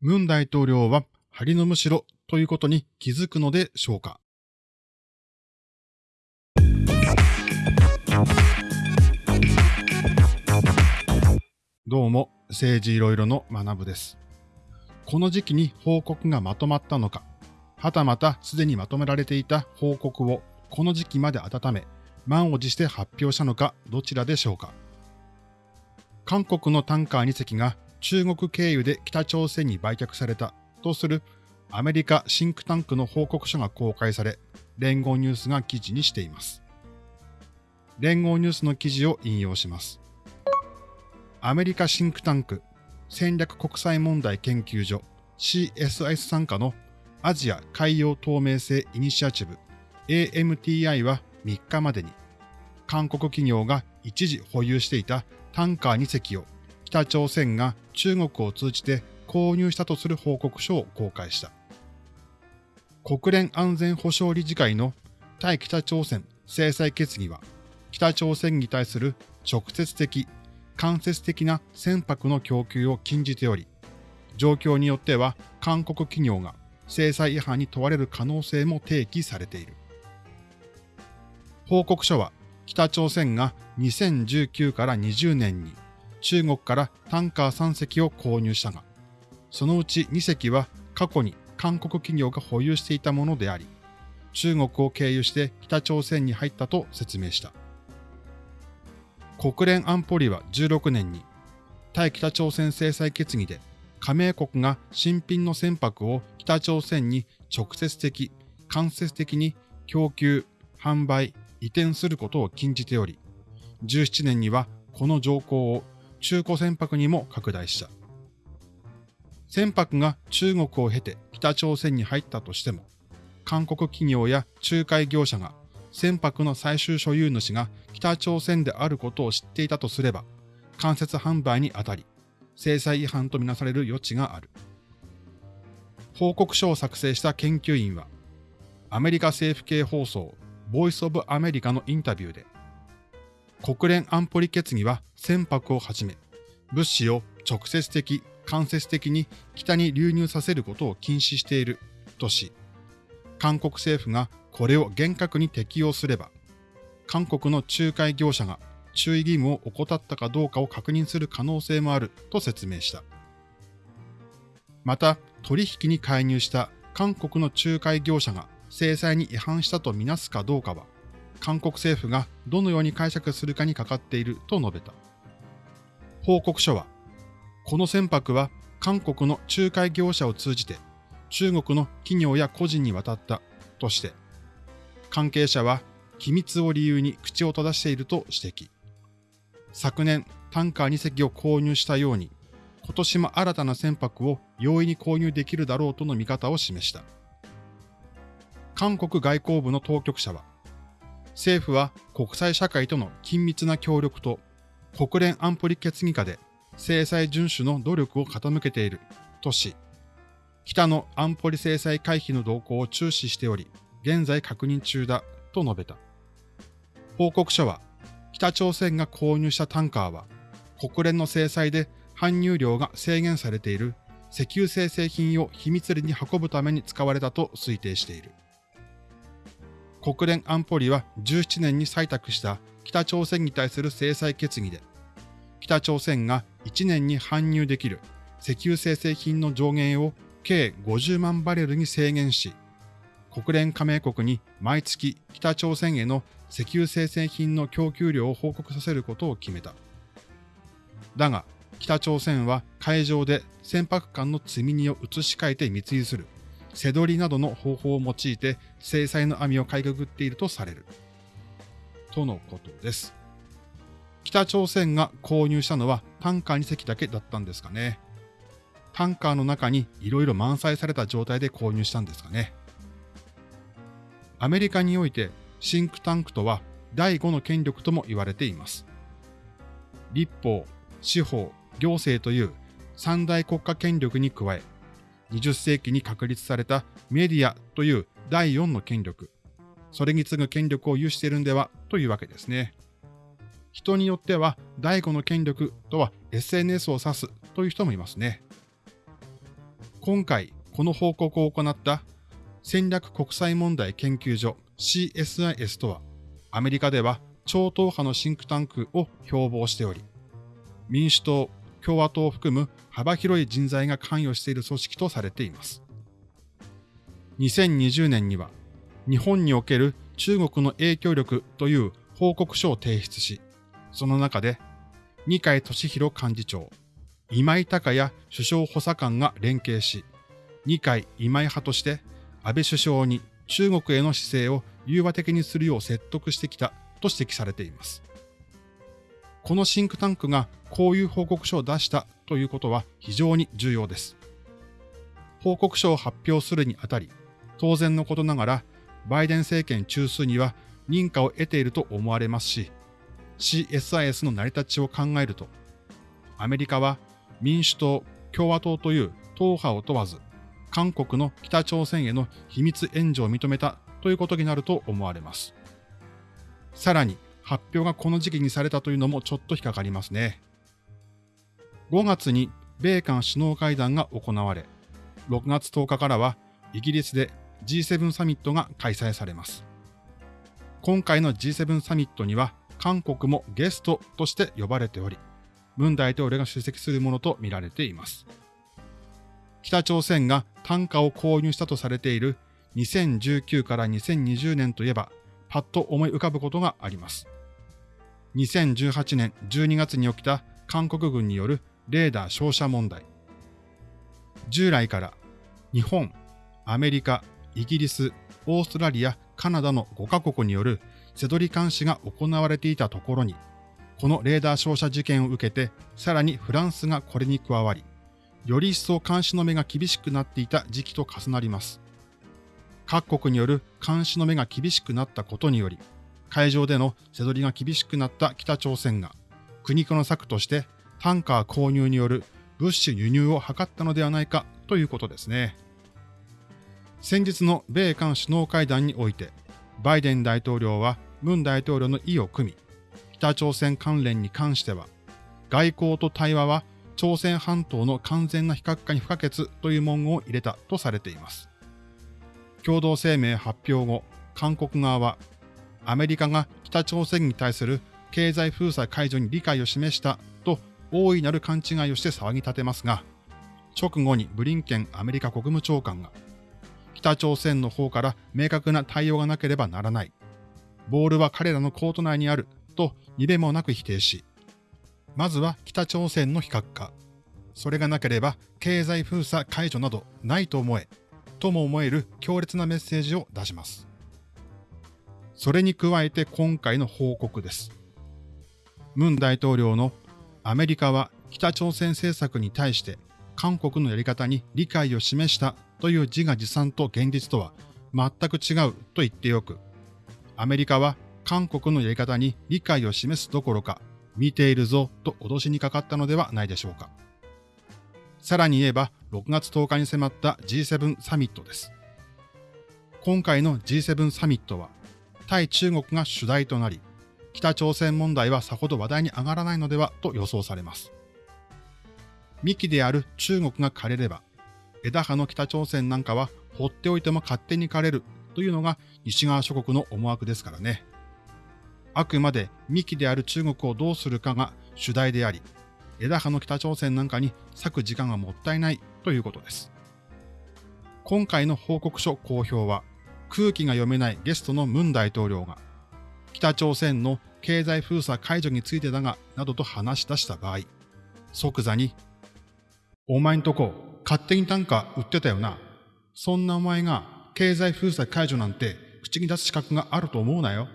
ムン大統領は針のむしろということに気づくのでしょうか？どうも、政治いろいろの学部です。この時期に報告がまとまったのか、はたまたすでにまとめられていた報告をこの時期まで温め、満を持して発表したのかどちらでしょうか？韓国のタンカー2隻が中国経由で北朝鮮に売却されたとするアメリカシンクタンクの報告書が公開され、連合ニュースが記事にしています。連合ニュースの記事を引用します。アメリカシンクタンク戦略国際問題研究所 CSIS 参加のアジア海洋透明性イニシアチブ AMTI は3日までに韓国企業が一時保有していたタンカー2隻を北朝鮮が中国を通じて購入したとする報告書を公開した。国連安全保障理事会の対北朝鮮制裁決議は、北朝鮮に対する直接的、間接的な船舶の供給を禁じており、状況によっては韓国企業が制裁違反に問われる可能性も提起されている。報告書は北朝鮮が2019から20年に中国からタンカー3隻を購入したが、そのうち2隻は過去に韓国企業が保有していたものであり、中国を経由して北朝鮮に入ったと説明した。国連安保理は16年に対北朝鮮制裁決議で加盟国が新品の船舶を北朝鮮に直接的、間接的に供給、販売、移転することを禁じており、17年にはこの条項を中古船舶にも拡大した。船舶が中国を経て北朝鮮に入ったとしても、韓国企業や仲介業者が船舶の最終所有主が北朝鮮であることを知っていたとすれば、間接販売にあたり、制裁違反とみなされる余地がある。報告書を作成した研究員は、アメリカ政府系放送、ボイスオブアメリカのインタビューで、国連安保理決議は船舶をはじめ、物資を直接的、間接的に北に流入させることを禁止しているとし、韓国政府がこれを厳格に適用すれば、韓国の仲介業者が注意義務を怠ったかどうかを確認する可能性もあると説明した。また、取引に介入した韓国の仲介業者が制裁に違反したとみなすかどうかは、韓国政府がどのように解釈するかにかかっていると述べた。報告書は、この船舶は韓国の仲介業者を通じて中国の企業や個人に渡ったとして、関係者は機密を理由に口を閉ざしていると指摘。昨年、タンカー2隻を購入したように、今年も新たな船舶を容易に購入できるだろうとの見方を示した。韓国外交部の当局者は、政府は国際社会との緊密な協力と国連安保理決議下で制裁遵守の努力を傾けているとし、北の安保理制裁回避の動向を注視しており、現在確認中だと述べた。報告書は、北朝鮮が購入したタンカーは、国連の制裁で搬入量が制限されている石油精製品を秘密裏に運ぶために使われたと推定している。国連安保理は17年に採択した北朝鮮に対する制裁決議で、北朝鮮が1年に搬入できる石油精製品の上限を計50万バレルに制限し、国連加盟国に毎月北朝鮮への石油精製品の供給量を報告させることを決めた。だが、北朝鮮は海上で船舶間の積み荷を移し替えて密輸する、背取りなどの方法を用いて制裁の網をかいくぐっているとされる。とのことです。北朝鮮が購入したのはタンカー2隻だけだったんですかね。タンカーの中に色々満載された状態で購入したんですかね。アメリカにおいてシンクタンクとは第5の権力とも言われています。立法、司法、行政という三大国家権力に加え、20世紀に確立されたメディアという第4の権力、それに次ぐ権力を有しているんではというわけですね。人によっては第5の権力とは SNS を指すという人もいますね。今回この報告を行った戦略国際問題研究所 CSIS とは、アメリカでは超党派のシンクタンクを標榜しており、民主党、共和党を含む幅広い人材が関与している組織とされています。2020年には、日本における中国の影響力という報告書を提出し、その中で、二階俊博幹事長、今井隆也首相補佐官が連携し、二階今井派として安倍首相に中国への姿勢を融和的にするよう説得してきたと指摘されています。このシンクタンクがこういう報告書を出したということは非常に重要です。報告書を発表するにあたり、当然のことながら、バイデン政権中枢には認可を得ていると思われますし、CSIS の成り立ちを考えると、アメリカは民主党、共和党という党派を問わず、韓国の北朝鮮への秘密援助を認めたということになると思われます。さらに、発表がこの時期にされたというのもちょっと引っかかりますね。5月に米韓首脳会談が行われ、6月10日からはイギリスで G7 サミットが開催されます。今回の G7 サミットには韓国もゲストとして呼ばれており、文大統領が出席するものとみられています。北朝鮮が単価を購入したとされている2019から2020年といえば、パッと思い浮かぶことがあります。2018年12月に起きた韓国軍によるレーダー照射問題。従来から日本、アメリカ、イギリス、オーストラリア、カナダの5カ国による背取り監視が行われていたところに、このレーダー照射事件を受けて、さらにフランスがこれに加わり、より一層監視の目が厳しくなっていた時期と重なります。各国による監視の目が厳しくなったことにより、海上での背取りが厳しくなった北朝鮮が、苦肉の策としてタンカー購入による物資輸入を図ったのではないかということですね。先日の米韓首脳会談において、バイデン大統領は文大統領の意を組み、北朝鮮関連に関しては、外交と対話は朝鮮半島の完全な非核化に不可欠という文言を入れたとされています。共同声明発表後、韓国側はアメリカが北朝鮮に対する経済封鎖解除に理解を示したと大いなる勘違いをして騒ぎ立てますが、直後にブリンケンアメリカ国務長官が、北朝鮮の方から明確な対応がなければならない。ボールは彼らのコート内にあるとにべもなく否定し、まずは北朝鮮の非核化。それがなければ経済封鎖解除などないと思え、とも思える強烈なメッセージを出します。それに加えて今回の報告です。ムン大統領のアメリカは北朝鮮政策に対して韓国のやり方に理解を示したという自画自賛と現実とは全く違うと言ってよく、アメリカは韓国のやり方に理解を示すどころか、見ているぞと脅しにかかったのではないでしょうか。さらに言えば、6月10日に迫った G7 サミットです。今回の G7 サミットは、対中国が主題となり、北朝鮮問題はさほど話題に上がらないのではと予想されます。幹である中国が枯れれば、枝葉の北朝鮮なんかは放っておいても勝手に枯れるというのが西側諸国の思惑ですからね。あくまで幹である中国をどうするかが主題であり、枝葉の北朝鮮なんかに割く時間がもったいないということです。今回の報告書公表は、空気が読めないゲストのムン大統領が、北朝鮮の経済封鎖解除についてだが、などと話し出した場合、即座に、お前んとこ勝手に単価売ってたよな。そんなお前が経済封鎖解除なんて口に出す資格があると思うなよ。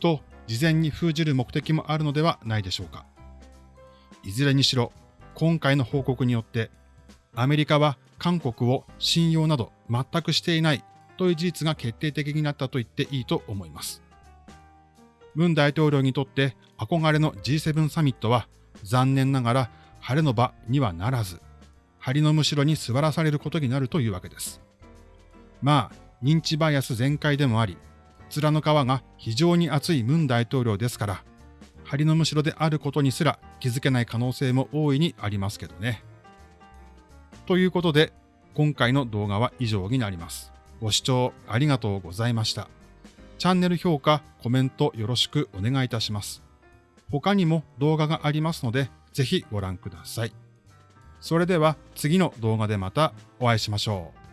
と、事前に封じる目的もあるのではないでしょうか。いずれにしろ、今回の報告によって、アメリカは韓国を信用など全くしていないという事実が決定的になったと言っていいと思います。ムン大統領にとって憧れの G7 サミットは残念ながら晴れの場にはならず、針のむしろに座らされることになるというわけです。まあ、認知バイアス全開でもあり、面の皮が非常に厚いムン大統領ですから、針のむしろであることにすら気づけない可能性も大いにありますけどね。ということで、今回の動画は以上になります。ご視聴ありがとうございました。チャンネル評価、コメントよろしくお願いいたします。他にも動画がありますので、ぜひご覧ください。それでは次の動画でまたお会いしましょう。